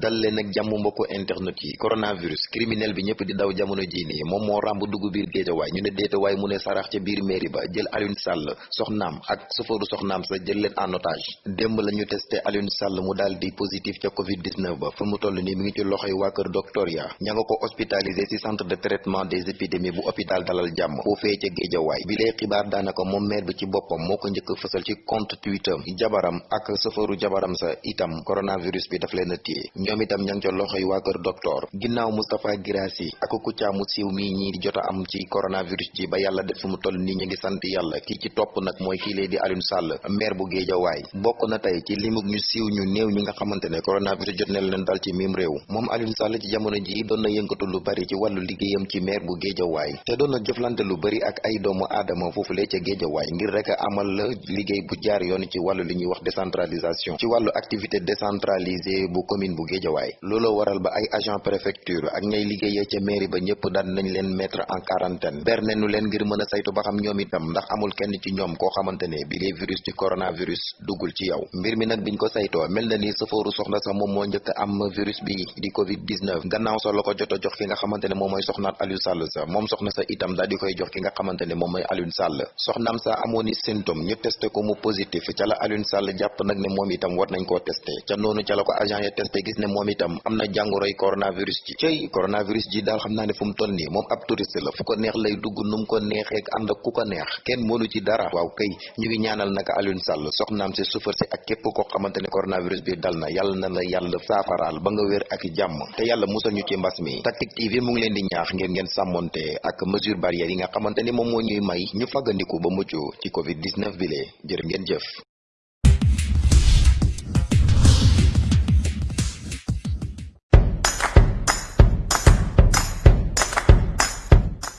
dal leen ak jàmm mbokku internet yi. Coronavirus criminel bi ñëpp di daw jamono jii nii moom moo ràmb dugg biir géejawaay. Ñu ne déetawaay mu ne sarax ca biir mairie ba jël Sall ak sofooru soxnaam sa jël leen en otage. Démb la ñu testé Sall mu di positif ca covid 19 ba. Fu mu toll nii mi ngi ci loxoy waa kër docteur ya. Ña nga ko hospitalisé ci centre de traitement des épidémies bu hôpital dalal jàmm. Foofee ca géejawaay. Bi lay xibaar daanaka moom maire bi ci boppam moo ko njëkk ci compte Twitter. Jabaram ak sofooru jabaram sa itam coronavirus bi daf leen ñoom itam ña ngi ca loxoy waa kër docteur. Ginnaaw Moustapha Girassi ak Kouthia mu siiw mii ñii di jot a am ci coronavirus ji ba yàlla def mu toll nii ñu ngi sant yàlla. Kii ci topp nag mooy kii lee di Alioune Sall maire bu Géejawaay bokk na tey ci limug ñu siiw ñu néew ñi nga xamante ne coronavirus jot na leen dal ci mim réew. Moom Alioune Sall ci jamono ji doon na yëngatu lu bari ci wàllu liggéeyam ci maire bu Géejawaay te doon jëflante lu bari ak ay doomu aadama foofulee ca Géejawaay ngir rek amal liggéey bu jaar yoon ci wàllu li ñuy wax décentralisation. Ci wàllu activité décentralisée bu commune bu Géejawaay looloo waral ba ay agent préfecture ak ñay liggéeyee ca mairie ba ñëpp daan nañ leen mettre en quarantaine. Ber nañu leen ngir mën a saytu ba xam ñoom itam ndax amul kenn ci ñoom koo xamante ne bi lee virus ci coronavirus duggul ci yow. Mbir mi nag biñ ko saytoo mel na ni safooru soxna sax moom moo njëkk am virus bi di covid 19 gannaaw sa la ko jot a jox ki nga xamante ne moom mooy soxnaat Aliou Sall sa moom soxna sa itam daal di koy jox ki nga xamante ne moom mooy Aliou Sall. Soxnaam sa amoon i symptôme ñu testé ko mu positif. Ca la Aliou Sall jàpp nag ne moom itam war nañ koo testé. Ca noonu ca la ko agent ya testé gis ne moom itam am na coronavirus ji cey coronavirus ji daal xam ne fu mu toll nii moom ab touriste la fu ko neex lay dugg nu mu ko neexee ànd ak ci dara waaw kay ñu ngi ñaanal naka Alioune Sall soxnaam si sufar si ak képp koo ne coronavirus bi dal na na la yàlla saafaraal ba nga wér ak jàmm te yàlla musal ñu ci mbas mi Tactic TV mu ngi leen di ñaax ngeen ngeen sàmmonte ak mesure barrière yi nga xamante ni moom moo ñuy may ñu ba ci covid 19 bi lee ngeen jëf